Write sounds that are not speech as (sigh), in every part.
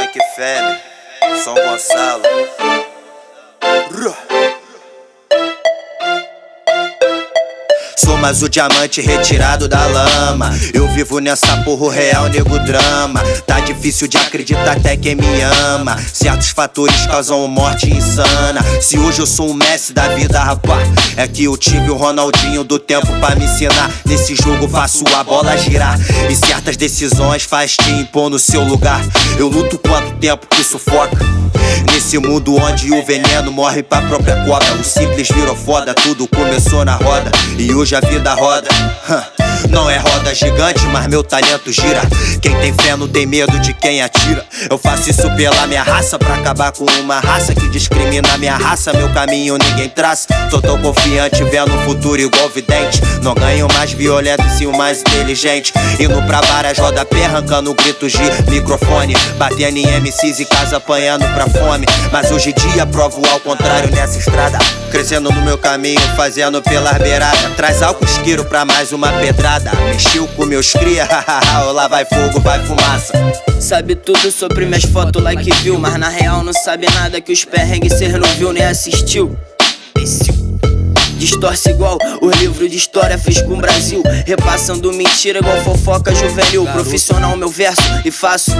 Tanque Fêmea, São Gonçalo. Sou mais o diamante retirado da lama. Eu vivo nessa porra real, nego drama. Tá difícil de acreditar até quem me ama. Certos fatores causam morte insana. Se hoje eu sou um Messi da vida, rapaz, é que eu tive o Ronaldinho do tempo pra me ensinar. Nesse jogo faço a bola girar. E certas decisões faz te impor no seu lugar. Eu luto quanto tempo que sufoca. Nesse mundo onde o veneno morre pra própria cobra O simples virou foda, tudo começou na roda E hoje a vida roda Não é roda gigante, mas meu talento gira. Quem tem fé não tem medo de quem atira. Eu faço isso pela minha raça Pra acabar com uma raça que discrimina minha raça. Meu caminho ninguém traça. Tô tão confiante, vendo o futuro igual vidente. Não ganho mais violento e sim o mais inteligente. Indo pra várias rodapé, arrancando gritos de microfone. Batendo em MCs e casa apanhando pra fome. Mas hoje em dia provo ao contrário nessa estrada. Crescendo no meu caminho, fazendo pelas beiradas. Traz álcool isqueiro pra mais uma pedrada Mexeu com meus cria, (laughs) lá vai fogo, vai fumaça. Sabe tudo sobre minhas fotos like viu Mas na real não sabe nada que os perrengues cê não viu nem assistiu. Distorce igual o livro de história fez com o Brasil Repassando mentira igual fofoca juvenil. Profissional meu verso e faço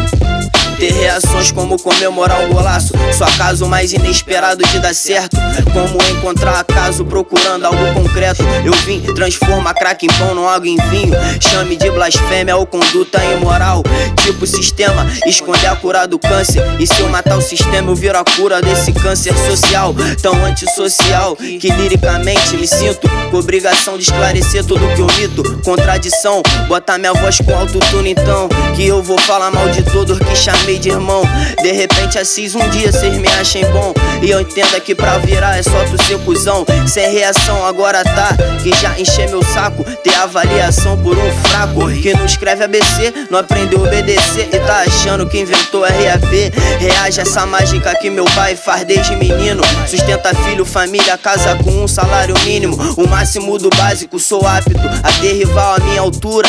ter reações como comemorar um golaço. Só caso mais inesperado de dar certo. Como encontrar acaso procurando algo concreto. Eu vim transformar crack em pão, não água em vinho. Chame de blasfêmia ou conduta imoral. Tipo sistema, esconder a cura do câncer. E se eu matar o sistema eu viro a cura desse câncer social. Tão antissocial que liricamente me sinto. Com obrigação de esclarecer tudo que eu mito. Contradição, botar minha voz com autotune então. Que eu vou falar mal de todos que chamei de irmão. De repente assis um dia cês me achem bom. E eu entendo que pra virar é só tu ser cuzão. Sem reação agora tá Que já enche meu saco. Ter avaliação por um fraco Que não escreve ABC, não aprendeu a obedecer. E tá achando que inventou RAP Reage essa mágica que meu pai faz desde menino. Sustenta filho, família, casa com um salário mínimo. O máximo do básico, sou apto a ter rival à minha altura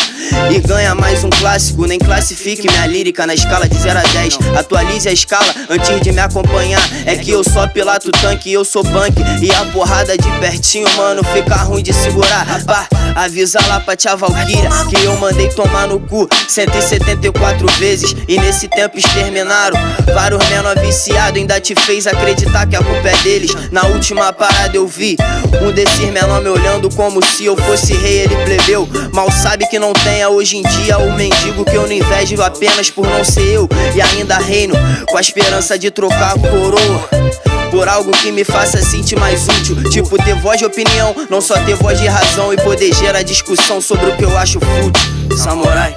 E ganha mais um clássico, nem classifique minha lírica na escala de 0 a 10 Atualize a escala antes de me acompanhar. É que eu só pilato tanque eu sou punk. E a porrada de pertinho, mano, fica ruim de segurar. Rapá, avisa lá pra tia Valkyria Que eu mandei tomar no cu 174 vezes. E nesse tempo exterminaram Vários menor viciado. Ainda te fez acreditar que a culpa é deles. Na última parada eu vi Um desses menor me olhando como se eu fosse rei, ele plebeu. Mal sabe que não tenha hoje em dia o mendigo que eu não invejo apenas por não ser eu e ainda reino com a esperança de trocar a coroa por algo que me faça sentir mais útil. Tipo ter voz de opinião, não só ter voz de razão E poder gerar discussão sobre o que eu acho fútil. Samurai.